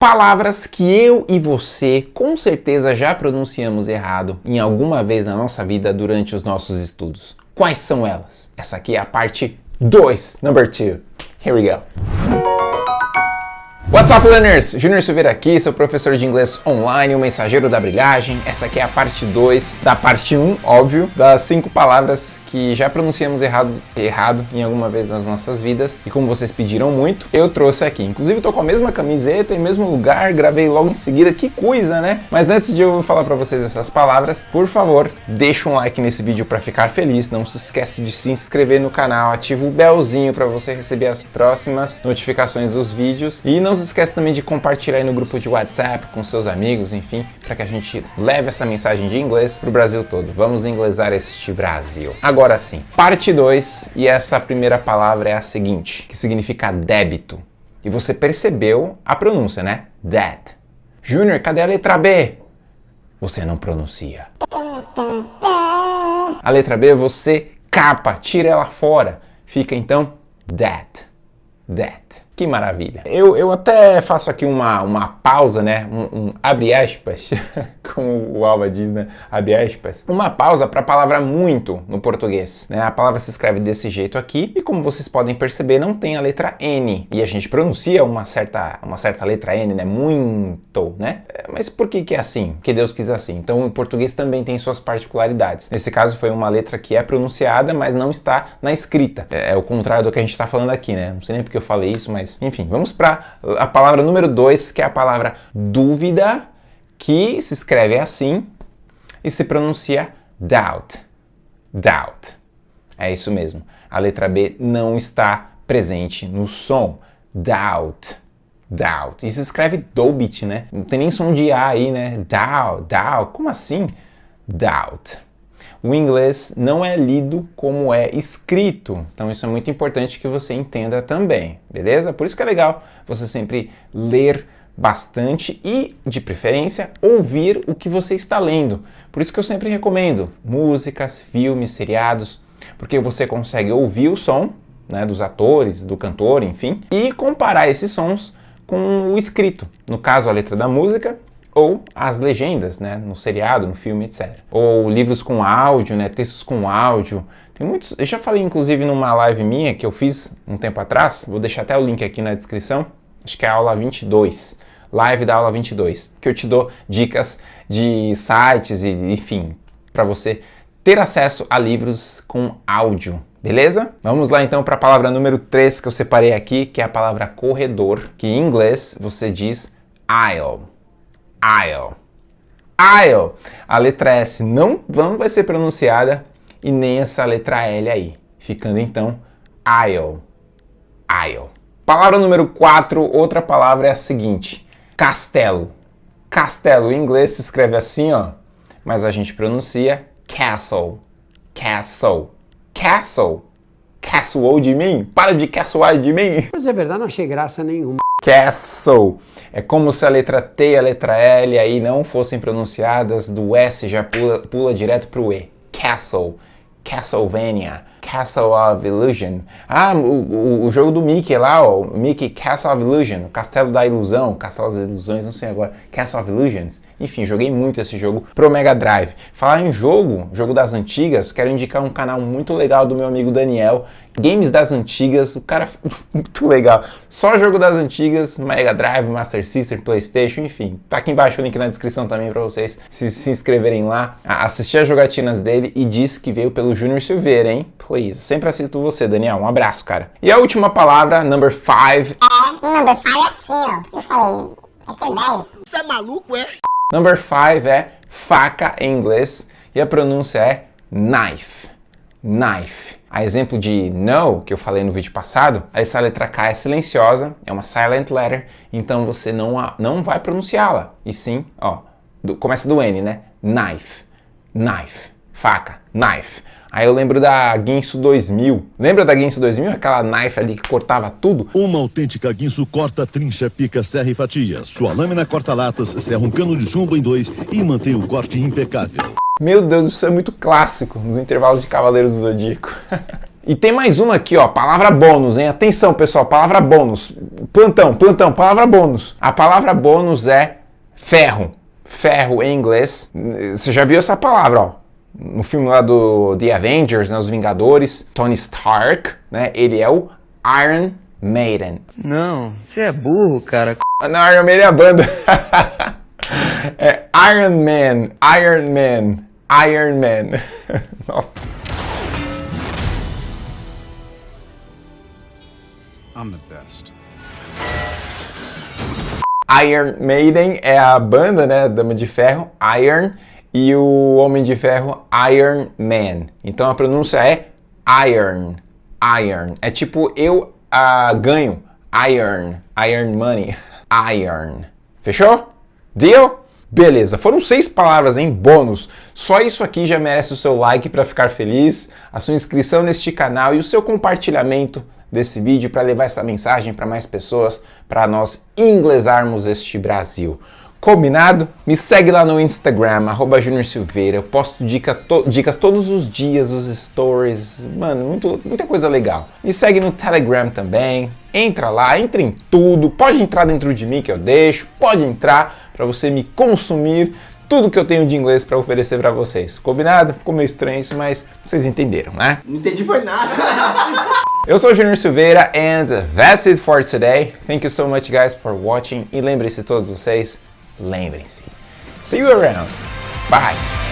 Palavras que eu e você com certeza já pronunciamos errado em alguma vez na nossa vida durante os nossos estudos. Quais são elas? Essa aqui é a parte 2, number 2. Here we go. What's up, learners? Júnior Silveira aqui, seu professor de inglês online, o mensageiro da brilhagem. Essa aqui é a parte 2 da parte 1, um, óbvio, das cinco palavras que já pronunciamos errado, errado em alguma vez nas nossas vidas. E como vocês pediram muito, eu trouxe aqui. Inclusive, tô com a mesma camiseta em mesmo lugar, gravei logo em seguida. Que coisa, né? Mas antes de eu falar para vocês essas palavras, por favor, deixa um like nesse vídeo para ficar feliz. Não se esquece de se inscrever no canal, ativa o belzinho para você receber as próximas notificações dos vídeos. E não se esquece também de compartilhar aí no grupo de WhatsApp com seus amigos, enfim, para que a gente leve essa mensagem de inglês para o Brasil todo. Vamos inglesar este Brasil. Agora sim, parte 2, e essa primeira palavra é a seguinte, que significa débito. E você percebeu a pronúncia, né? Debt. Júnior, cadê a letra B? Você não pronuncia. A letra B você capa, tira ela fora. Fica então debt. Debt. Que maravilha. Eu, eu até faço aqui uma, uma pausa, né? Um, um abre aspas, como o Alba diz, né? Abre aspas. Uma pausa para a palavra muito no português. Né? A palavra se escreve desse jeito aqui e como vocês podem perceber, não tem a letra N. E a gente pronuncia uma certa, uma certa letra N, né? Muito, né? É, mas por que que é assim? Porque Deus quis assim. Então o português também tem suas particularidades. Nesse caso foi uma letra que é pronunciada, mas não está na escrita. É, é o contrário do que a gente está falando aqui, né? Não sei nem porque eu falei isso, mas enfim, vamos para a palavra número 2, que é a palavra dúvida, que se escreve assim e se pronuncia doubt. Doubt. É isso mesmo. A letra B não está presente no som. Doubt. Doubt. E se escreve dobit, né? Não tem nem som de A aí, né? Doubt, doubt. Como assim? Doubt o inglês não é lido como é escrito. Então isso é muito importante que você entenda também, beleza? Por isso que é legal você sempre ler bastante e, de preferência, ouvir o que você está lendo. Por isso que eu sempre recomendo músicas, filmes, seriados, porque você consegue ouvir o som né, dos atores, do cantor, enfim, e comparar esses sons com o escrito. No caso, a letra da música ou as legendas, né, no seriado, no filme, etc. Ou livros com áudio, né, textos com áudio. Tem muitos, eu já falei inclusive numa live minha que eu fiz um tempo atrás, vou deixar até o link aqui na descrição, acho que é a aula 22, live da aula 22, que eu te dou dicas de sites e, enfim, para você ter acesso a livros com áudio, beleza? Vamos lá então para a palavra número 3 que eu separei aqui, que é a palavra corredor, que em inglês você diz aisle aisle. Aisle. A letra S não, não vai ser pronunciada e nem essa letra L aí. Ficando então aisle. Aisle. Palavra número 4, outra palavra é a seguinte. Castelo. Castelo em inglês se escreve assim, ó, mas a gente pronuncia castle. Castle. Castle. Castle de mim? Para de castle de mim. Mas é verdade, não achei graça nenhuma. Castle. É como se a letra T e a letra L aí não fossem pronunciadas, do S já pula, pula direto para o E. Castle. Castlevania. Castle of Illusion. Ah, o, o, o, jogo do Mickey lá, ó, Mickey Castle of Illusion, Castelo da Ilusão, Castelo das Ilusões, não sei agora, Castle of Illusions. Enfim, joguei muito esse jogo pro Mega Drive. Falar em jogo, jogo das antigas, quero indicar um canal muito legal do meu amigo Daniel, Games das antigas, o cara muito legal. Só jogo das antigas, Mega Drive, Master System, Playstation, enfim. Tá aqui embaixo o link na descrição também para vocês se, se inscreverem lá, assistir as jogatinas dele e disse que veio pelo Júnior Silveira, hein? Please. Sempre assisto você, Daniel. Um abraço, cara. E a última palavra, number five. É, number five é assim, ó. Eu falei, é que é 10. Você é maluco, é? Number five é faca em inglês e a pronúncia é knife. Knife. A exemplo de no, que eu falei no vídeo passado, essa letra K é silenciosa, é uma silent letter, então você não, não vai pronunciá-la. E sim, ó, do, começa do N, né? Knife. Knife. Faca. Knife. Aí eu lembro da Guinso 2000. Lembra da Guinso 2000? Aquela knife ali que cortava tudo? Uma autêntica Guinso corta, trincha, pica, serra e fatia. Sua lâmina corta latas, serra um cano de chumbo em dois e mantém o corte impecável. Meu Deus, isso é muito clássico nos intervalos de Cavaleiros do Zodíaco. E tem mais uma aqui, ó, palavra bônus, hein? Atenção, pessoal, palavra bônus. Plantão, plantão, palavra bônus. A palavra bônus é ferro. Ferro em inglês. Você já viu essa palavra, ó? No filme lá do The Avengers, né, os Vingadores, Tony Stark, né? Ele é o Iron Maiden. Não, você é burro, cara. Não, Iron Maiden é a banda. é Iron Man, Iron Man, Iron Man. Nossa. I'm the best. Iron Maiden é a banda, né, Dama de Ferro, Iron, e o Homem de Ferro, Iron Man. Então a pronúncia é Iron, Iron. É tipo eu uh, ganho, Iron, Iron Money, Iron. Fechou? Deal? Beleza, foram seis palavras em bônus. Só isso aqui já merece o seu like para ficar feliz, a sua inscrição neste canal e o seu compartilhamento desse vídeo para levar essa mensagem para mais pessoas, para nós inglesarmos este Brasil. Combinado? Me segue lá no Instagram, arroba Junior Silveira. Eu posto dica to dicas todos os dias, os stories. Mano, muito, muita coisa legal. Me segue no Telegram também. Entra lá, entra em tudo. Pode entrar dentro de mim que eu deixo. Pode entrar para você me consumir tudo que eu tenho de inglês para oferecer para vocês. Combinado? Ficou meio estranho isso, mas vocês entenderam, né? Não entendi foi nada. Eu sou o Junior Silveira and that's it for today. Thank you so much guys for watching e lembrem-se todos vocês, lembrem-se. See you around. Bye.